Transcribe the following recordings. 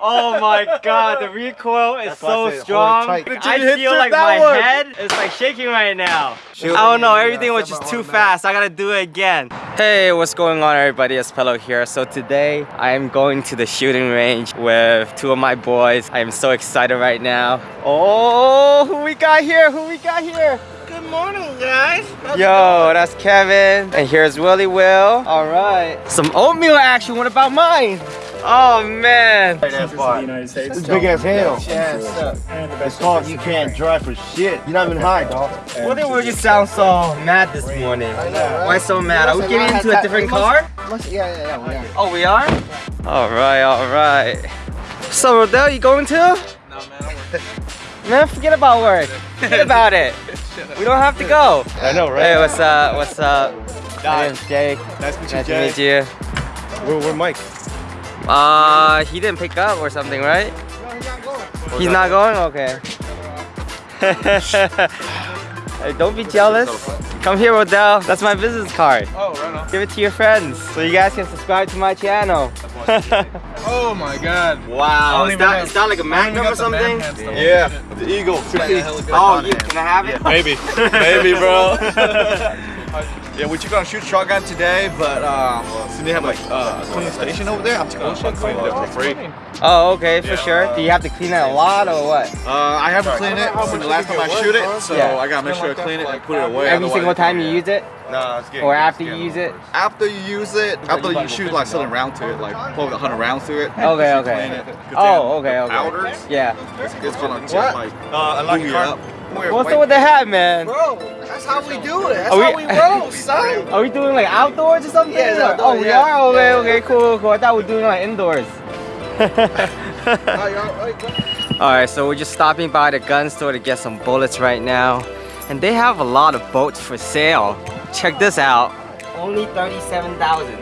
Oh my god, the recoil is That's so said hold it strong. tight. Did you I feel like my one? head is like shaking right now. Shoot. I don't know, Yeah, everything was just too fast. I gotta do it again. Hey, what's going on everybody? It's Pello here. So today I am going to the shooting range with two of my boys. I am so excited right now. Oh, who we got here? Who we got here? Good morning, guys. Yo, that's Kevin. And here's Willie Will. All right. Some oatmeal action. What about mine? Oh, man. United It's big as hell. Yeah, what's up? It's called you can't drive for shit. You're not even high, dog. What did you sound so mad this morning? Why so mad? Are we getting into a different car? Yeah, yeah, yeah. yeah. Oh, we are? All right, all right. So, Rodell, you going to? No, man. Man, forget about work. Forget about it. We don't have to go. I know, right? Hey, what's up? What's up? My name's Jake. Nice to meet you, Nice to Jay. meet you. Where, where Mike? Uh, he didn't pick up or something, right? He's not going? Okay. hey, don't be jealous. Come here, Odell. That's my business card. Oh, right on. Give it to your friends so you guys can subscribe to my channel. Oh my god. wow, don't is even that, have- is that like a magnum or something? Yeah, the Eagle. Oh, you, can I have it? Maybe. Maybe, bro. Yeah, we're gonna shoot shotgun today, but uh, since they have like uh, a cleaning station over there, I'm just gonna clean it for free. Oh, okay, for sure. Do you have to clean it a lot or what? Uh, I haven't cleaned it since the last time I shoot it, so Yeah. I gotta make sure I clean it and put it away. Every single time you use it? Nah, it's getting Or after you use it? After you use it, after you shoot like something round to it, like probably 100 rounds to it. Okay, okay. clean it, 'cause Oh, okay, okay. Powders, Yeah. it's, it's gonna just What? like uh, unlock boogie your car. Up. What's up with the hat, man? Bro, that's how we do it. That's we- how we roll, son. Are we doing like outdoors or something? Yeah, it's outdoors, oh, we yeah. are? Oh, okay, Yeah, okay, cool, cool. I thought we were doing like indoors. Alright, so we're just stopping by the gun store to get some bullets right now. And they have a lot of boats for sale. Check this out. Only 37000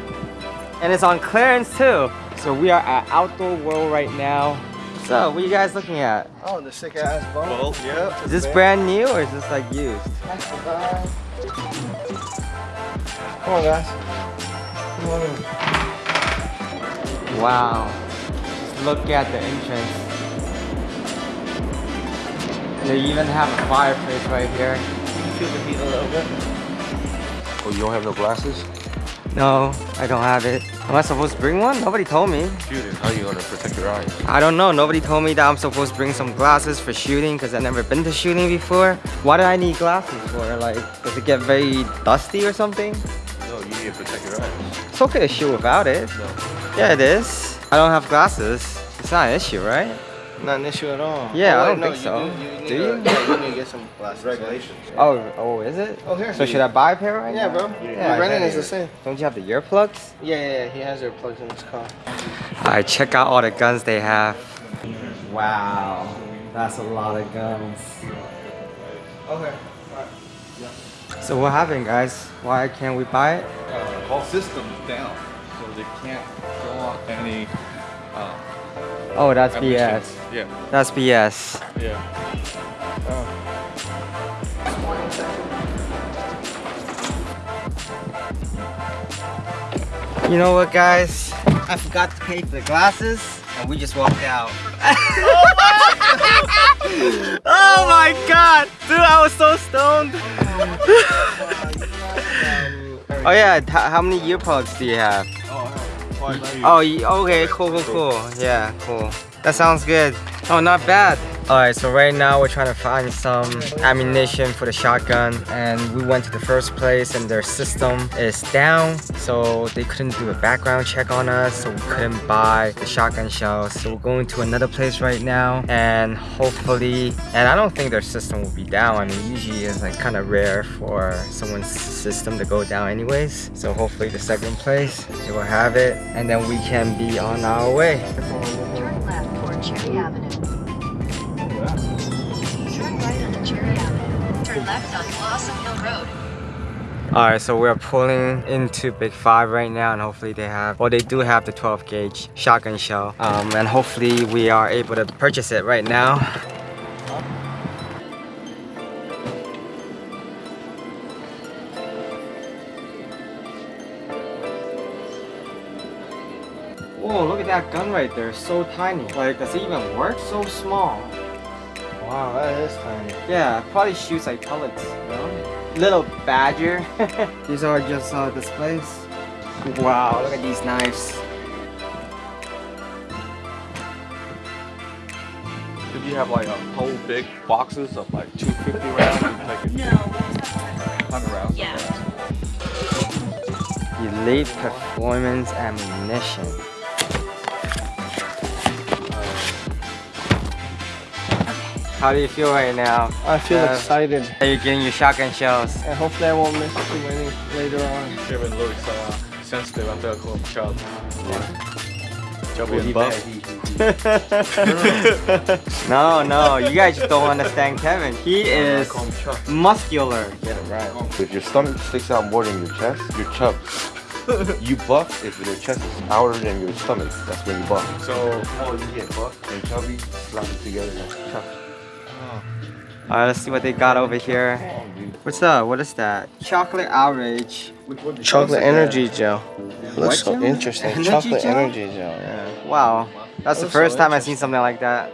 And it's on clearance too. So we are at Outdoor World right now. So, what are you guys looking at? Oh, the sick ass bone. Well, yeah. Is this brand new or is this like used? Come on, guys. Come on in. Wow. Just look at the entrance. They even have a fireplace right here. Feel the heat a little bit. Oh, you don't have no glasses? No, I don't have it. Am I supposed to bring one? Nobody told me. Shooting. How are you gonna protect your eyes? I don't know. Nobody told me that I'm supposed to bring some glasses for shooting because I've never been to shooting before. Why do I need glasses for? Like, does it get very dusty or something? No, you need to protect your eyes. It's okay to shoot without it. No. Yeah, it is. I don't have glasses. It's not an issue, right? Not an issue at all. Yeah, I Oh, don't wait, think so. You do, you need Do you? Yeah, you need to get some glasses. Regulations. Oh, oh, is it? Oh, here. So should I buy a pair right Yeah, now? bro. Yeah, Brennan I is the same. Don't you have the earplugs? Yeah, yeah, yeah. He has earplugs in his car. Alright, check out all the guns they have. Wow, that's a lot of guns. Okay. So what happened, guys? Why can't we buy it? Uh, whole system's down, so they can't go on any. Oh, that's. BS. Yeah. That's BS. Yeah. Oh. You know what, guys? I forgot to pay for the glasses, and we just walked out. oh my god! Dude, I was so stoned. Oh, oh yeah, how many earplugs do you have? Oh, okay, cool, cool, cool. Yeah, cool. That sounds good. Oh, not bad. Alright, so right now we're trying to find some ammunition for the shotgun and we went to the first place and their system is down so they couldn't do a background check on us so we couldn't buy the shotgun shells. So we're going to another place right now and hopefully, and I don't think their system will be down. I mean, usually it's like kind of rare for someone's system to go down anyways. So hopefully the second place, they will have it and then we can be on our way. Cherry Avenue. Turn right onto Cherry Avenue. Turn left on Blossom Hill Road. Alright, so we're pulling into Big Five right now and hopefully they have, well they do have the 12 gauge shotgun shell. Um, and hopefully we are able to purchase it right now. That gun right there. So tiny. Like, does it even work? So small. Wow, that is tiny. Yeah, probably shoots like pellets. You know? Little badger. these are just uh, displays. Wow, look at these knives. If you have like a whole big boxes of like 250 rounds, you take it No. 100 rounds. Yeah. Elite performance ammunition. How do you feel right now? I feel Uh, excited. Are you getting your shotgun shells? And hopefully I won't miss too many later on. Kevin Louis so uh, sensitive out there called Chubb. Chubb being buff. no, no, you guys just don't understand Kevin. He is Call him Chubb. muscular. Get it right. If your stomach sticks out more than your chest, you're chub. you buff if your chest is outer than your stomach. That's when you buff. So, Oh, you get buff and chubby, slap it together, that's chub. Alright, let's see what they got over here. What's up? What is that? Chocolate outrage. Chocolate energy gel. Looks so gel? interesting. Energy Chocolate gel? energy gel. Yeah. Wow, that's the Looks so first time I've seen something like that.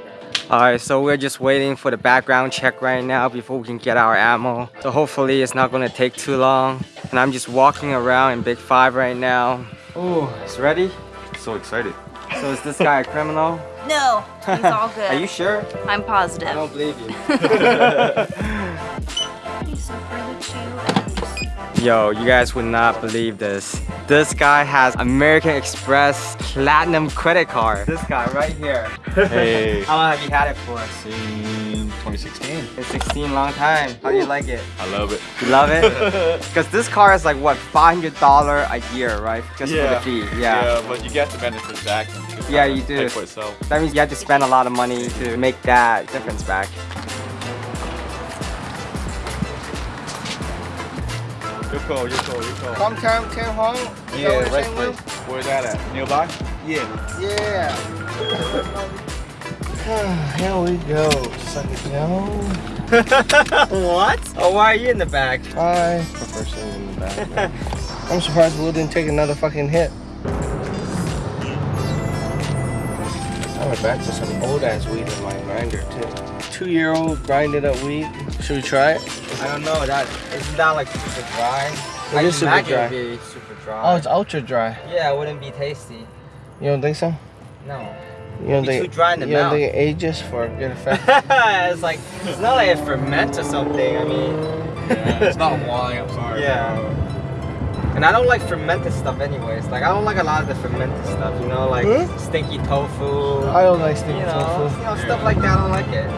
Alright, so we're just waiting for the background check right now before we can get our ammo. So hopefully it's not gonna take too long. And I'm just walking around in Big Five right now. Oh, it's ready? So excited. So is this guy a criminal? No, he's all good. Are you sure? I'm positive. I don't believe you. So for the two and Yo, you guys would not believe this. This guy has American Express Platinum credit card. This guy right here. hey, How long have you had it for? In 2016. It's 16 long time. How do you like it? I love it. You love it? Because this car is like what, $500 a year, right? Just Yeah. for the fee. Yeah. Yeah, but you get the benefits back. and Yeah, you do. Pay for itself. That means you have to spend a lot of money to make that difference back. You're cool, you're cool, you're cool. Come time came home. Yeah, right place. Where's that at? Nearby? Lou? Yeah. Here we go. Suck it what? Oh, why are you in the back? Hi. The first thing in the back. man. I'm surprised Will didn't take another fucking hit. I went back to some old ass weed in my grinder too. Two year old grinded up weed. Should we try it? I don't know. That isn't that like super dry? It I is super imagine dry. be super dry. Oh, it's ultra dry. yeah, it wouldn't be tasty. You don't think so? No. You don't Be think too dry in the you don't mouth. think it ages for a good effect? it's like it's not like it ferments or something. I mean, Yeah, it's not wine, I'm sorry. Yeah. and I don't like fermented stuff anyways. Like I don't like a lot of the fermented stuff. You know, like Hmm? stinky tofu. I don't like stinky you know, tofu. you know, stuff like that. I don't like it.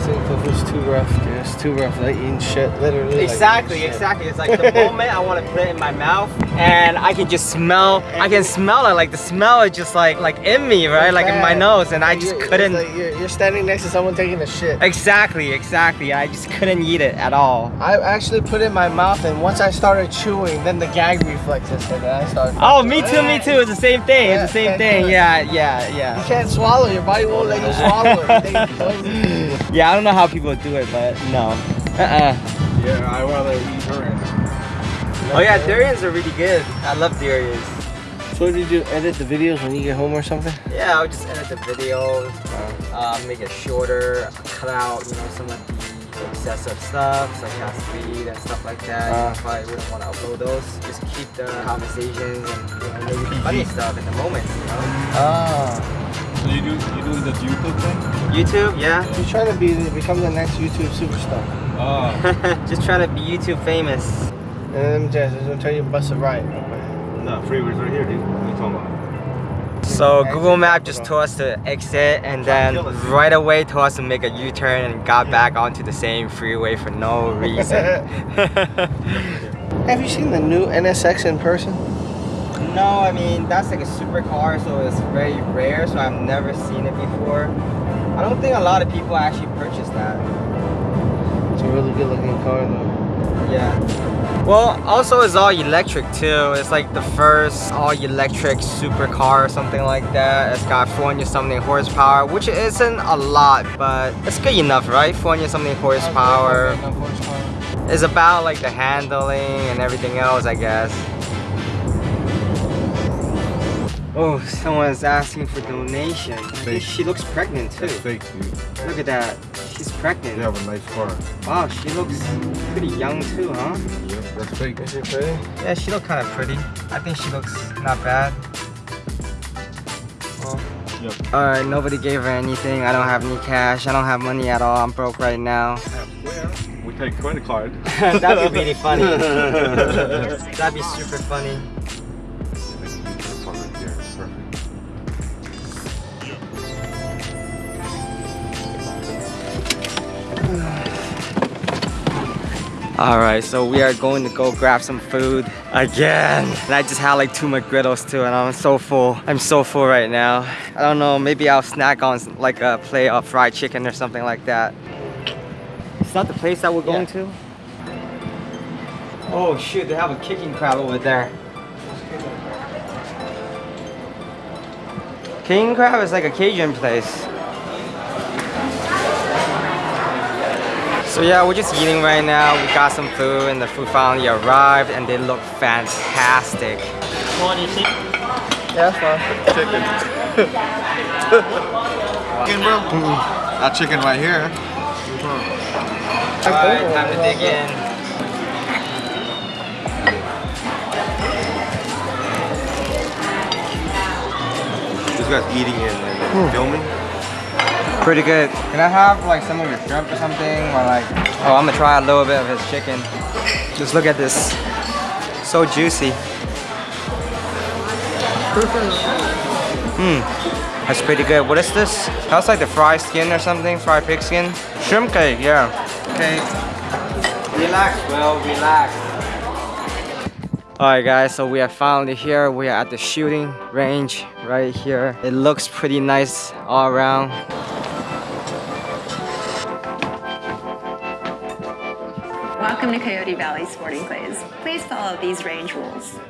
Stinky was too rough, dude. It's too rough. Like eating shit, literally. like Exactly, shit. exactly. It's like the moment I want to put it in my mouth, and I can just smell. I can smell it. Like the smell is just like like in me, right? Like in my nose, and I just You're- couldn't. Like you're, you're standing next to someone taking a shit. Exactly, exactly. I just couldn't eat it at all. I actually put it in my mouth, and once I started chewing, then the gag reflexes and I started. Oh, me too, me too. It's the same thing. It's the same thing. Yeah, yeah, yeah. You can't swallow. Your body won't let you swallow it. They think it's poison. Yeah, I don't know how people do it, but no. Uh-uh. Yeah, I'd rather eat durian. Oh yeah, durians are really good. I love durians. So did you edit the videos when you get home or something? Yeah, I'll just edit the videos, uh, make it shorter, cut out, you know, some of the excessive stuff, such as speed and stuff like that. Uh. you probably wouldn't want to upload those. Just keep the conversations and you know, maybe the funny stuff in the moments, you know. Ah. So you do you doing this YouTube thing? YouTube, yeah. You're trying to be become the next YouTube superstar. Oh, just trying to be YouTube famous. And then Jazz is gonna tell you to bust it right. No, freeway's right here, dude. What are you talking about? So Google Map just told us to exit and then right away told us to make a U-turn and got back onto the same freeway for no reason. Have you seen the new NSX in person? No, I mean that's like a supercar so it's very rare so I've never seen it before. I don't think a lot of people actually purchase that. It's a really good looking car though. Yeah. Well, also it's all electric too. It's like the first all electric supercar or something like that. It's got 400 something horsepower, which isn't a lot, but it's good enough, right? 400 something horsepower. It's about like the handling and everything else, I guess. Oh, someone's asking for donation. I think she looks pregnant too. That's fake, dude. Look at that. She's pregnant. You have a nice car. Wow, she looks pretty young too, huh? Yep, that's fake. Is she pretty? Yeah, she looks kind of pretty. I think she looks not bad. Well, Yep. Alright, nobody gave her anything. I don't have any cash. I don't have money at all. I'm broke right now. We take credit card. That'd be really funny. That'd be super funny. Alright, so we are going to go grab some food again. And I just had like two McGriddles too and I'm so full. I'm so full right now. I don't know, maybe I'll snack on like a plate of fried chicken or something like that. Is that. It's not the place that we're going to? Oh shoot, they have a Kickin' Crab over there. King crab is like a Cajun place. So yeah, we're just eating right now. We got some food and the food finally arrived and they look fantastic. Yeah, that's fine. Chicken. chicken, bro. Mm-hmm. That chicken right here. Alright, time to dig in. This guy's eating it and hmm. filming. Pretty good. Can I have like some of your shrimp or something? Or like, oh, I'm gonna try a little bit of his chicken. Just look at this. So juicy. Mmm, that's pretty good. What is this? That's like the fried skin or something, fried pig skin. Shrimp cake, yeah. Okay. Relax, well, relax. Alright guys, so we are finally here. We are at the shooting range right here. It looks pretty nice all around. Welcome to Coyote Valley Sporting Clays. Please follow these range rules.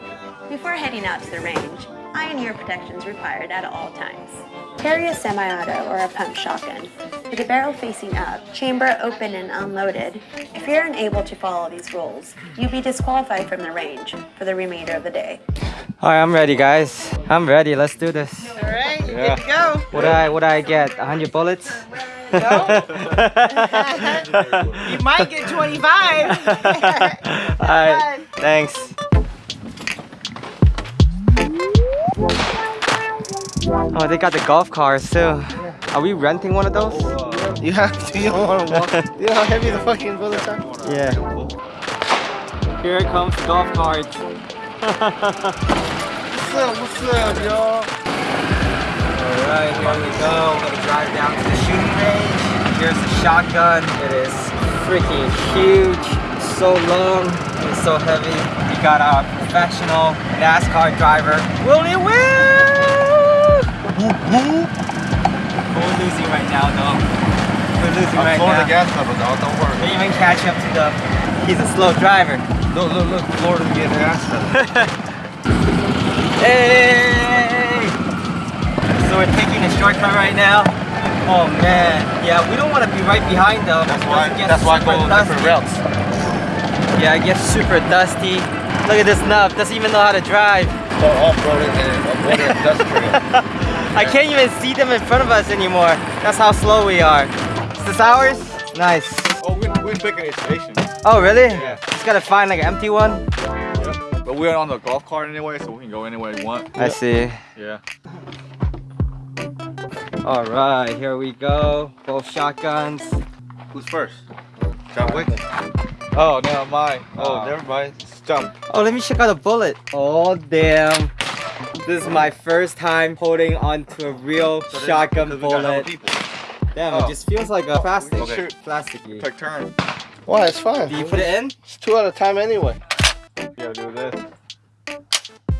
Before heading out to the range, eye and ear protection is required at all times. Carry a semi-auto or a pump shotgun with the barrel facing up, chamber open and unloaded. If you're unable to follow these rules, you'll be disqualified from the range for the remainder of the day. Alright, I'm ready guys. I'm ready. Let's do this. All right, you Yeah. good to go. What do I what do I get? 100 bullets? You might get 25. Alright, thanks. Oh, they got the golf cars too. Are we renting one of those? You have to. You don't want to walk. you know how heavy the fucking bullets are? Yeah. Here comes the golf carts. What's up? What's up, y'all? Alright, here we go. We're gonna drive down to the shooting range. Here's the shotgun. It is freaking huge, so long, and so heavy. We got our professional NASCAR driver, Willie Will! We're losing right now, though. We're losing I'm right now. the gas pedal, dog. Don't worry. Can't even catch up to the. He's a slow driver. Look, look, look. Florida getting gas pedal. Hey! So we're taking a shortcut right now. Oh man, yeah, we don't want to be right behind them. That's why. That's why I go super different dusty. routes. Yeah, it gets super dusty. Look at this nub, doesn't even know how to drive. So off-roading and avoiding industrial. I can't even see them in front of us anymore. That's how slow we are. Is this ours? Nice. Oh, we we're picking a station. Oh really? Yeah. Just gotta find like an empty one. Yep. But we're on the golf cart anyway, so we can go anywhere we want. I see. Yeah. All right, here we go. Both shotguns. Who's first? John Wick. Oh, never mind. Oh, Oh. never mind. Just jump. Oh, let me check out a bullet. Oh, damn. This is my first time holding onto a real shotgun Because we got other bullet. Damn, Oh. it just feels like a oh, plastic. Okay. Plasticky. Take turn. Why? It's fine. Do you put it in? It's two at a time anyway. You gotta do this.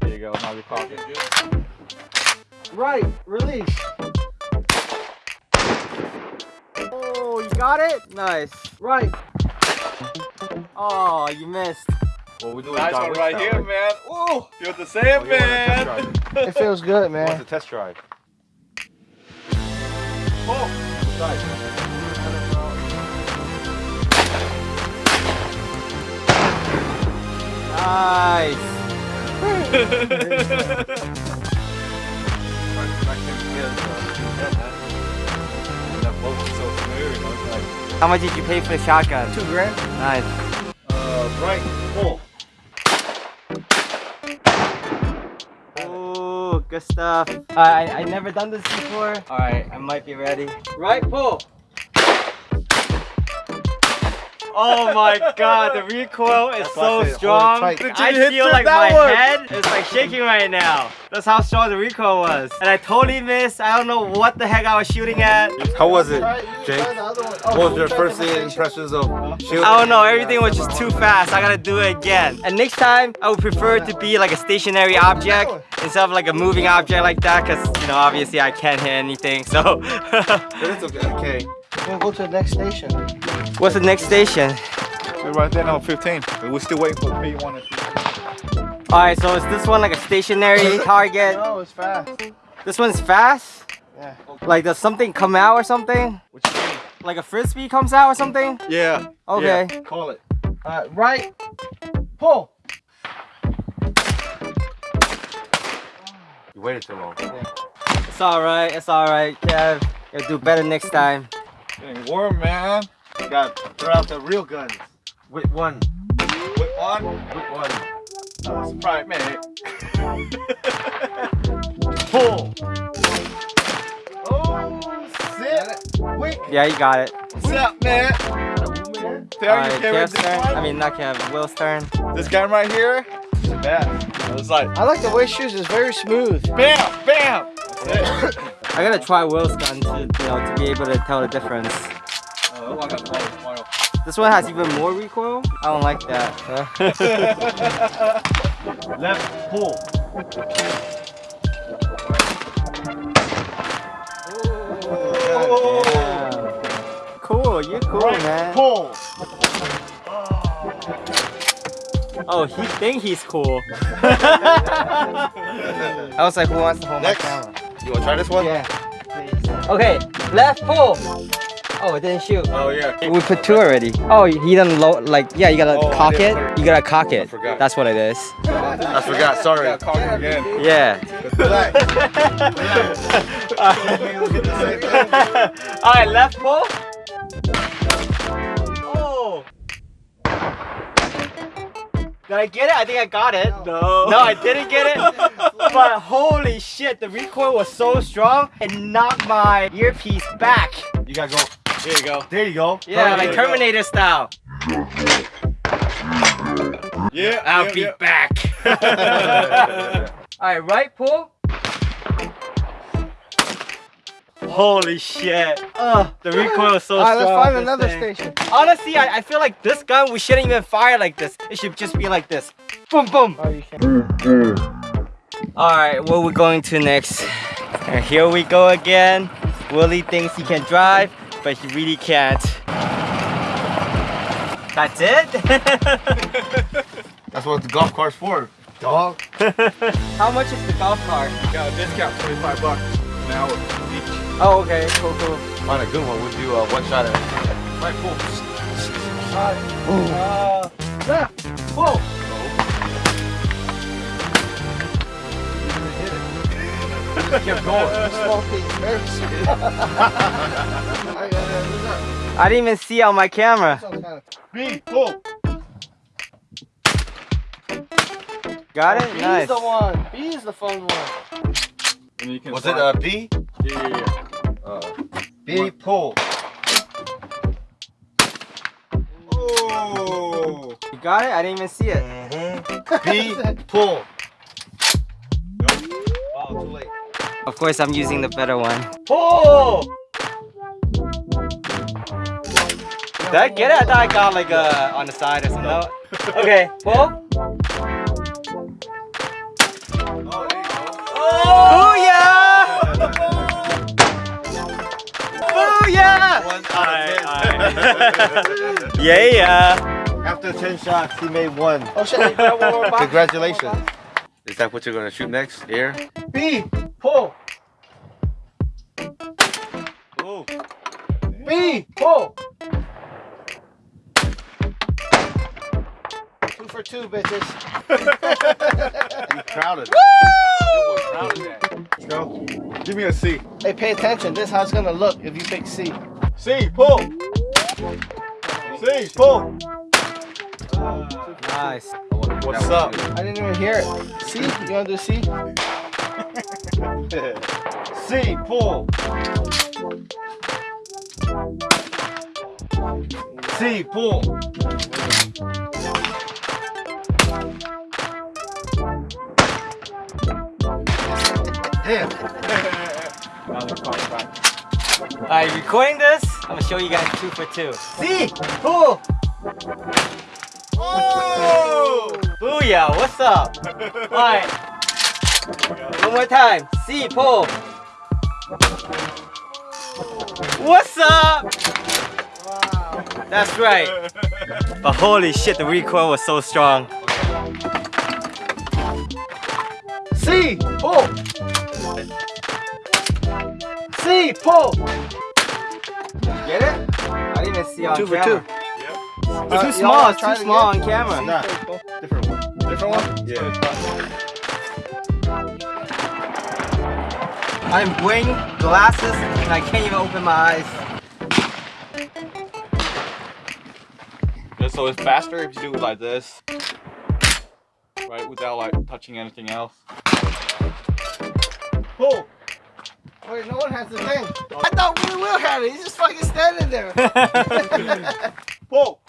There you go. Now we pocket. Right, release. Oh, you got it? Nice. Right. Oh, you missed. Well, we doing nice one right here, man. Ooh, you're the same, man. It feels good, What's man. the test drive? Oh, nice. Nice. Good. So, yeah, man. That boat was so smooth. I was like, How much did you pay for the shotgun? Two grand. Nice. uh, right, pull. Ooh, good stuff. I I never done this before. All right, I might be ready. Right pull. Oh my god, the recoil is so said hold it strong. I Did you hit feel like that my one? head is like shaking right now. That's how strong the recoil was. And I totally missed. I don't know what the heck I was shooting at. How was it, Jake? try the other one. What Oh, was your first the impressions of shooting? I don't know, everything was just too fast. I gotta do it again. And next time, I would prefer it to be like a stationary object instead of like a moving object like that, because, you know, obviously I can't hit anything, so. but It's okay. okay. We'll go to the next station. What's the next station? We're right there now, 15. We're still waiting for the P1 and Alright, so is this one like a stationary target? No, it's fast. This one's fast? Yeah. Like does something come out or something? What you mean? Like a frisbee comes out or something? Yeah. Okay. Yeah, call it. Uh, right. Pull. You waited too long. It's alright, it's alright, Kev. You'll do better next time. Getting warm, man. You got to throw out the real guns. Which one? Whip on. Which one? That's right, man. Pull. Oh, sit. Quick. Yeah, you got it. What's up, man? Man. Tell Alright, you, Kevin, Kev's this, turn. one? I mean, not Kev, Will's turn. this guy right here, the best. I was like, I like the way shoes is very smooth. bam, bam. I gotta try Will's gun to, you know, to be able to tell the difference. This one has even more recoil? I don't like that. Left pull. Damn. Cool, you're cool, Right man. pull. Oh, oh he think he's cool. I was like, who wants to hold Next. my camera? You wanna try this one? Yeah. Okay, left pull. Oh, it didn't shoot. Oh, yeah. We put two already. Oh, he done low, like, yeah, you gotta Oh, cock it. didn't put it. You gotta cock oh, it. forgot. That's what it is. I forgot. Sorry. Got caught again. Yeah. Relax. Alright, left pull. Oh. Did I get it? I think I got it. No. No, I didn't get it. but holy shit, the recoil was so strong it knocked my earpiece back. You gotta go. There you go. There you go. Yeah, There like you go. Terminator style. Yeah. I'll yeah, be yeah. back. Alright, right pull. Holy shit. Ugh, the recoil is so Alright, strong. let's find another thing. station. Honestly, I, I feel like this gun, we shouldn't even fire like this. It should just be like this. Boom, boom. Oh, you can. Alright, what we're going to next. And here we go again. Willie thinks he can drive, but he really can't. That's it? That's what the golf cart's for. Dog. How much is the golf cart? Got a discount, 25 bucks an hour each. Oh, okay, cool, cool. Find a good one. We'll do uh, one shot at it. Right, pull. Uh, Left. Pull. Kept going. Small thing. Very small. I got it. I didn't even see on my camera. This one's. B, pull. Got it? B's Nice. the one. B is the fun one. And you can Was it slide. uh, B? Yeah, yeah, yeah. Uh, B pull. Oh. You got it? I didn't even see it. B pull. Of course, I'm using the better one. Pull. Did I get it? I thought I got like uh, on the side or something. No. Okay, pull. Oh, there you go. Booyah! Booyah! One out Alright, of alright. yeah, yeah. After 10 shots, he made one. Oh shit, you got one more box. Congratulations. Is that what you're gonna shoot next? Air? B. Pull. Ooh. B. Pull. Two for two, bitches. You crowded. Good one, proud of that. Let's go. Give me a C. Hey, pay attention. This is how it's gonna look if you pick C. C, pull. C, pull. Nice. What's up? I didn't even hear it. C? You wanna do C? C, pull. C, pull. Damn. Alright, recording this? I'm gonna show you guys two for two. See? Cool! Oh! Booyah, what's up? Alright. One more time. C, pull. What's up? That's right. But holy shit, the recoil was so strong. C! Pull! C! Pull! Get it? I didn't even see on Two for camera. two. It's Uh, too small, it's too small on camera. Nah, different one. Different one? Yeah. I'm wearing glasses and I can't even open my eyes. Yeah, so it's faster if you do it like this. Right, without like touching anything else. Pull! Wait, no one has the thing. I thought Willie Will had it. He's just fucking standing there. Pull!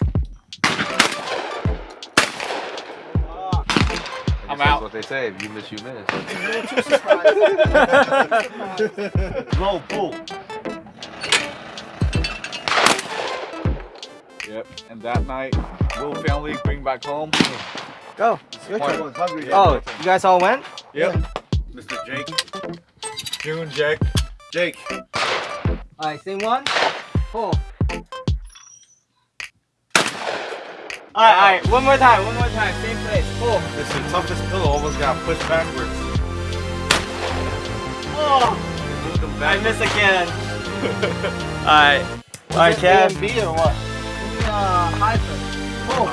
I'm I'm out. what they say. If you miss, you miss. Low pull. Yep, and that night, Will family bring back home. Go. Your turn hungry. Oh, you guys all went? Yep. Mr. Jake. June, Jake. Jake. Alright, same one. Pull. Alright, alright, one more time, one more time, same place. Pull. It's the toughest pillow, almost got pushed backwards. Oh, I miss again. alright. Alright, Is Kev. B or what? Uh. Pull.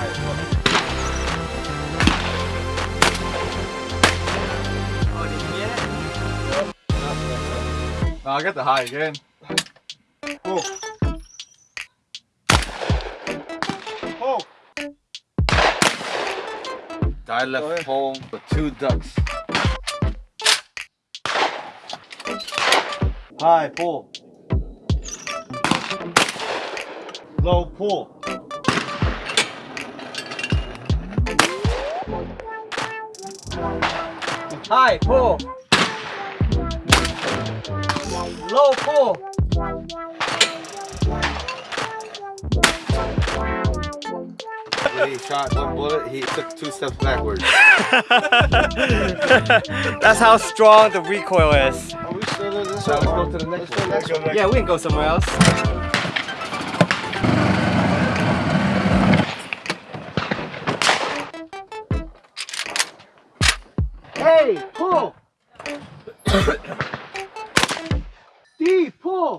Oh, did you get it? No, I got the high again. Pull. I left home with two ducks. High pull. Low pull. High, pull. Low, pull. When he shot one bullet, he took two steps backwards. That's how strong the recoil is. Are we still doing this So let's go to the next one. the next one. Yeah, we can go somewhere else. Hey, pull! D, pull!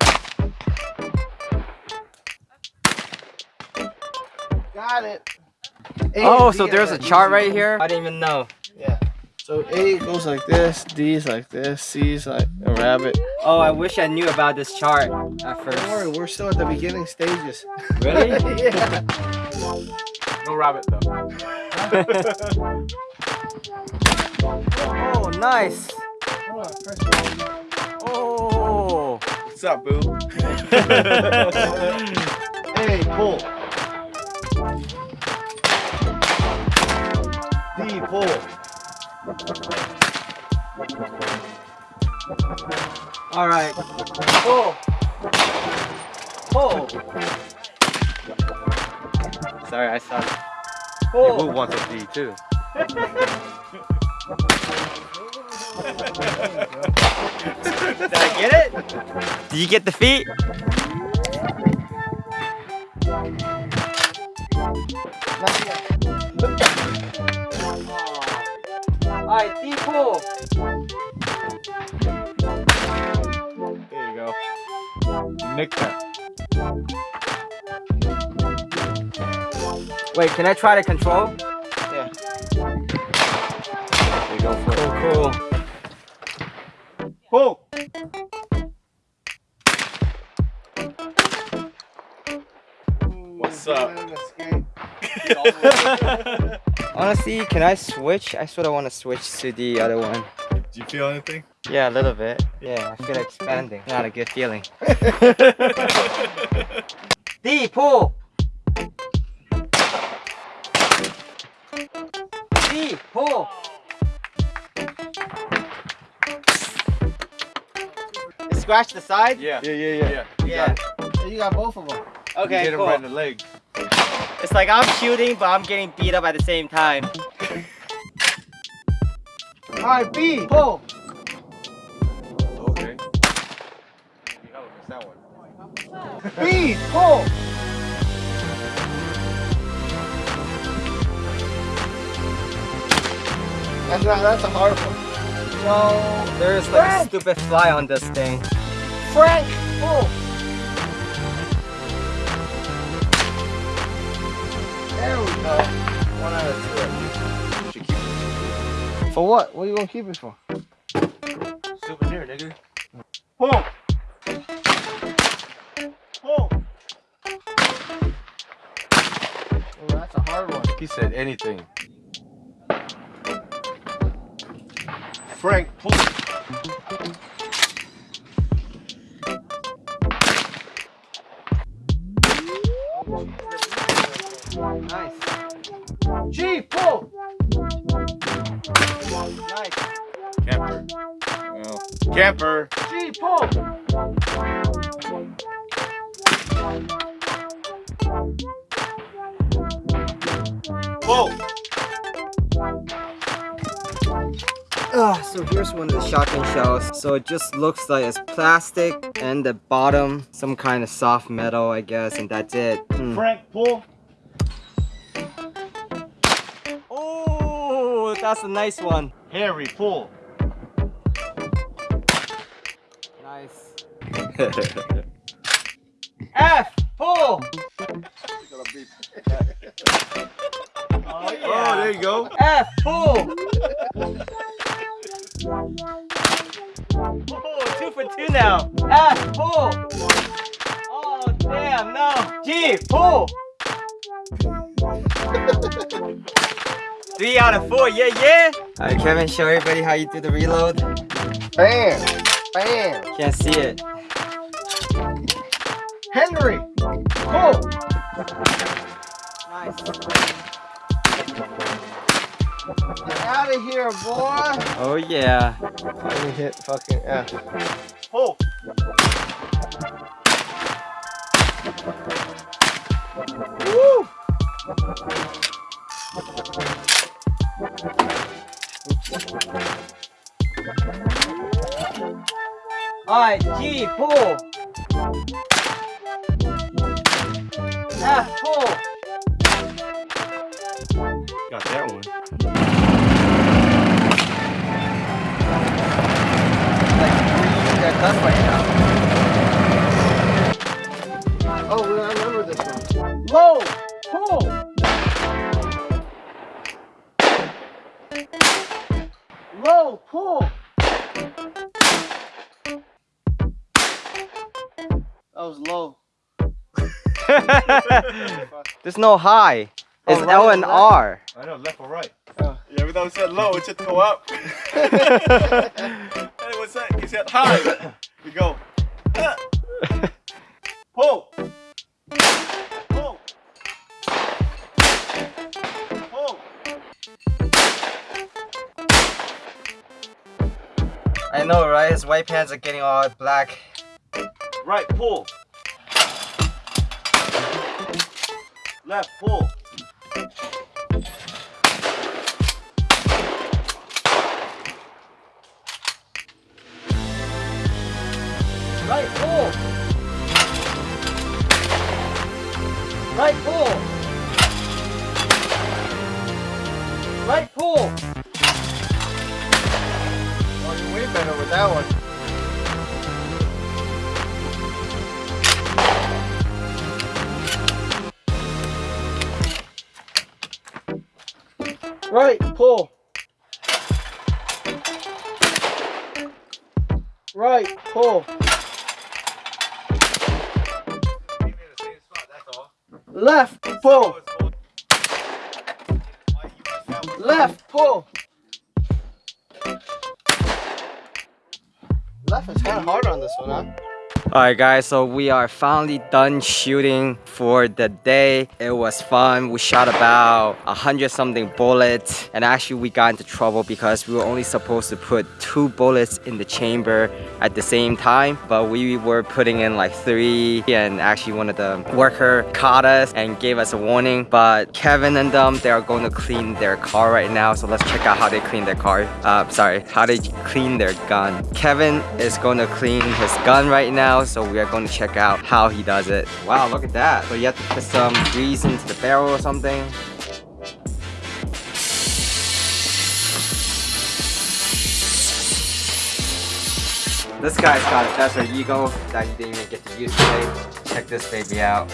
Got it. A Oh, so there's a chart right here? I didn't even know. Yeah. So A goes like this, D is like this, C is like a rabbit. Oh, I wish I knew about this chart at Don't worry, we're still at the beginning stages. Really? yeah. No rabbit though. oh, nice. Oh. What's up, boo? Hey, pull. Pull. All right. Pull. Pull. Sorry, I saw. Pull. Woo wants a D too. Did I get it? Did you get the feet? Not yet. Alright, D pull. There you go. Nick. Wait, can I try to control? Honestly, can I switch? I sort of want to switch to the other one. Do you feel anything? Yeah, a little bit. Yeah, I feel expanding. Not a good feeling. D, pull! D, pull! Scratch the side? Yeah. Yeah, yeah, yeah. Yeah. You got both of them. Okay, Get him cool. right in the leg. It's like I'm shooting, but I'm getting beat up at the same time. All right, B, pull. Okay. You gotta miss that one. B, pull. That's not, that's a hard one. No, there's like a stupid fly on this thing. Frank, pull. There we go. One out of two. Should keep it. For what? What are you gonna keep it for? Souvenir, nigga. Pull. Pull. Oh, that's a hard one. He said anything. Frank, pull. Nice. G, pull. Nice. Camper. Well, camper. G, pull. Pull. Ugh, so here's one of the shotgun shells. So it just looks like it's plastic and the bottom some kind of soft metal, I guess, and that's it. Hmm. Frank, pull. That's a nice one. Harry, pull. Nice. F, pull. Oh, Oh, there you go. F, pull. Oh, two for two now. F, pull. Oh, damn, no. G, pull. Three out of four, yeah, yeah. All right, Kevin, show everybody how you do the reload. Bam. Bam. Can't see it. Henry, pull. Nice. Get out of here, boy. Oh, yeah. Let me hit fucking F. Pull. Woo. All right, G, pull. F, pull. Got that one. Like, we're that gun right now. Oh, I remember this one. Low, pull. Low, pull. Was low. There's no high. It's Oh, right L and and left? R. I know, left or right. Oh. Yeah, every time we said low, it should go up. hey, what's that? He said high. We go. Uh. Pull. Pull. Pull. I know, right? His white pants are getting all black. Right, pull. Left, pull. Right, pull. Right, pull. Left, pull. Left, pull. Left is kind of hard on this one, huh? Alright guys, so we are finally done shooting for the day. It was fun. We shot about a hundred something bullets and actually we got into trouble because we were only supposed to put two bullets in the chamber at the same time but we were putting in like three and actually one of the worker caught us and gave us a warning but Kevin and them they are going to clean their car right now so let's check out how they clean their car uh, sorry how they clean their gun Kevin is going to clean his gun right now so we are going to check out how he does it. Wow, look at that. So you have to put some grease into the barrel or something. This guy's got a Desert Eagle that you didn't even get to use today. Check this baby out.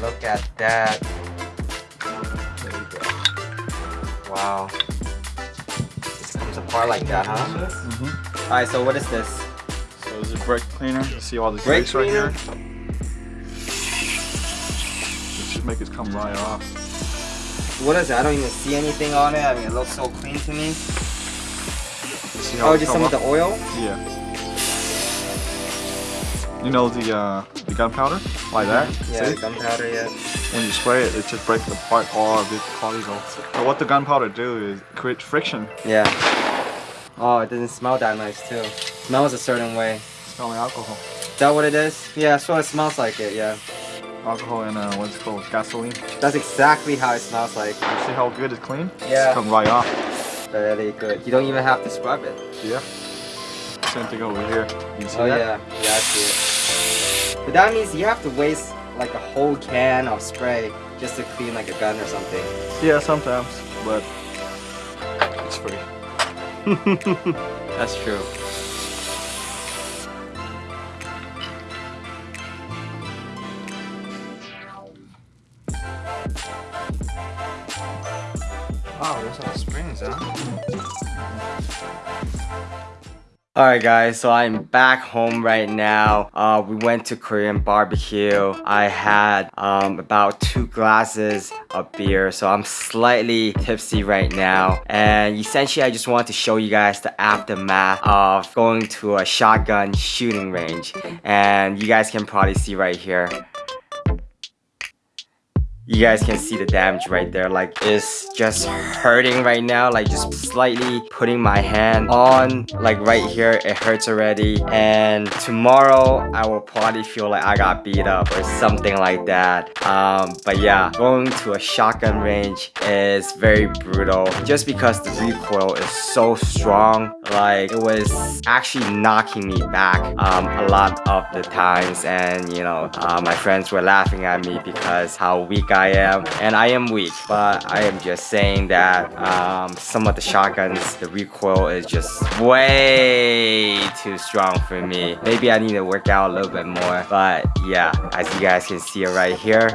Look at that. Wow. Like that, huh? Mm-hmm. Alright, so what is this? So this is brake cleaner. You see all the Brake grease right here? It should make it come right off. What is it? I don't even see anything on it. I mean, it looks so clean to me. Oh, just some of the oil? Yeah. You know the uh, the gunpowder like that. Yeah, See? the gunpowder, yeah. When you spray it, it just breaks apart all of the particles. So what the gunpowder do is create friction. Yeah. Oh, it doesn't smell that nice too. smells a certain way. Smelling alcohol. Is that what it is? Yeah, so it smells like it, yeah. Alcohol and uh, what's it called gasoline. That's exactly how it smells like. You see how good it's clean? Yeah. Come right off. Really good. You don't even have to scrub it. Yeah. Same thing over here. You see Oh that? yeah, yeah, I see it. But that means you have to waste like a whole can of spray just to clean like a gun or something. Yeah, sometimes, but it's free. That's true. Alright guys, so I'm back home right now. Uh, we went to Korean barbecue. I had um, about two glasses of beer, so I'm slightly tipsy right now. And essentially, I just wanted to show you guys the aftermath of going to a shotgun shooting range. And you guys can probably see right here. You guys can see the damage right there. Like it's just hurting right now like just slightly putting my hand on like right here. It hurts already. And tomorrow I will probably feel like I got beat up or something like that. Um, but yeah going to a shotgun range is very brutal just because the recoil is so strong. Like it was actually knocking me back um, a lot of the times. And you know uh, my friends were laughing at me because how weak I am and I am weak but I am just saying that um, some of the shotguns the recoil is just way too strong for me. Maybe I need to work out a little bit more but yeah as you guys can see it right here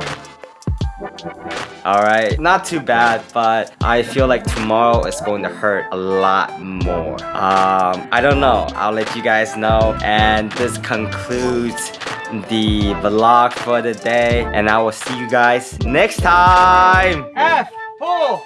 Alright, not too bad, but I feel like tomorrow is going to hurt a lot more. Um, I don't know. I'll let you guys know. And this concludes the vlog for the day. And I will see you guys next time. F, pull.